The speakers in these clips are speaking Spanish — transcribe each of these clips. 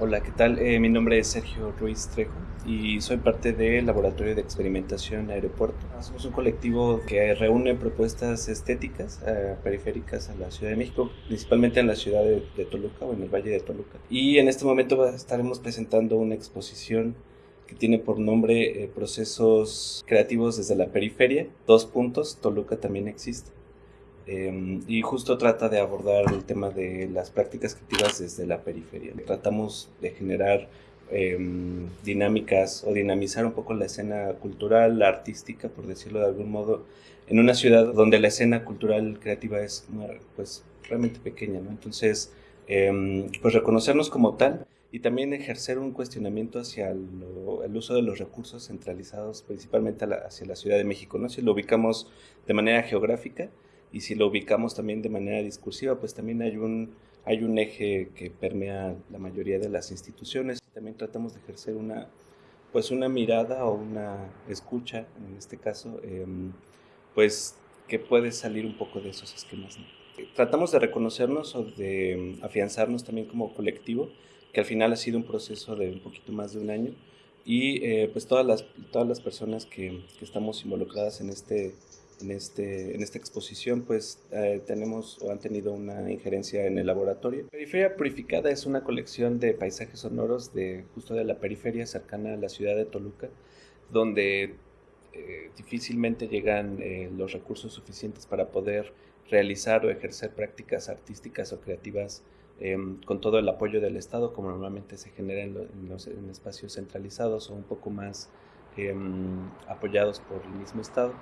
Hola, ¿qué tal? Eh, mi nombre es Sergio Ruiz Trejo y soy parte del Laboratorio de Experimentación Aeropuerto. Somos un colectivo que reúne propuestas estéticas eh, periféricas a la Ciudad de México, principalmente en la ciudad de, Toluca o en el Valle de Toluca. Y en este momento estaremos presentando una exposición que tiene por nombre eh, Procesos Creativos desde la Periferia. Dos puntos, Toluca también existe. Em, y justo trata de abordar el tema de las prácticas creativas desde la periferia. Tratamos de generar em, dinámicas o dinamizar un poco la escena cultural, artística, por decirlo de algún modo, en una ciudad donde la escena cultural creativa es pues, realmente pequeña. ¿no? Entonces, em, pues reconocernos como tal y también ejercer un cuestionamiento hacia el uso de los recursos centralizados, principalmente hacia la Ciudad de México. ¿no? Si lo ubicamos de manera geográfica, y si lo ubicamos también de manera discursiva, pues también hay un, hay un eje que permea la mayoría de las instituciones. También tratamos de ejercer una, pues una mirada o una escucha, en este caso, em, pues que puede salir un poco de esos esquemas. Tratamos de reconocernos o de em, afianzarnos también como colectivo, que al final ha sido un proceso de un poquito más de un año, y eh, pues todas las, todas las personas que, que estamos involucradas en este en, este, en esta exposición pues eh, tenemos o han tenido una injerencia en el laboratorio. Periferia Purificada es una colección de paisajes sonoros de justo de la periferia cercana a la ciudad de Toluca, donde eh, difícilmente llegan eh, los recursos suficientes para poder realizar o ejercer prácticas artísticas o creativas em, con todo el apoyo del Estado, como normalmente se genera en, los, en espacios centralizados o un poco más em, apoyados por el mismo Estado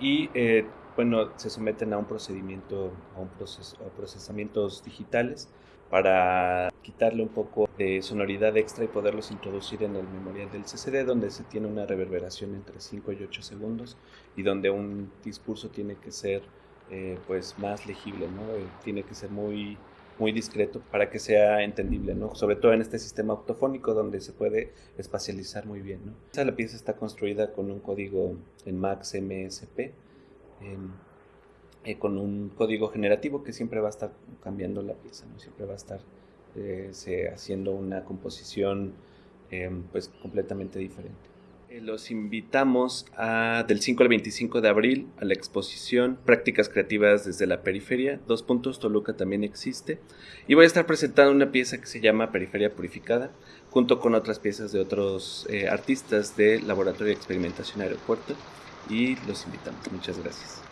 y eh, bueno, se someten a un procedimiento, a, un proceso, a procesamientos digitales para quitarle un poco de sonoridad extra y poderlos introducir en el memorial del CCD, donde se tiene una reverberación entre 5 y 8 segundos y donde un discurso tiene que ser eh, pues más legible, ¿no? Eh, tiene que ser muy muy discreto para que sea entendible, ¿no? Sobre todo en este sistema octofónico donde se puede espacializar muy bien, ¿no? la pieza está construida con un código en Max MSP, eh, con un código generativo que siempre va a estar cambiando la pieza, ¿no? Siempre va a estar eh, haciendo una composición em, pues completamente diferente. Eh, los invitamos a, del 5 al 25 de abril a la exposición Prácticas Creativas desde la Periferia. Dos puntos, Toluca también existe. Y voy a estar presentando una pieza que se llama Periferia Purificada, junto con otras piezas de otros eh, artistas del Laboratorio de Experimentación Aeropuerto. Y los invitamos. Muchas gracias.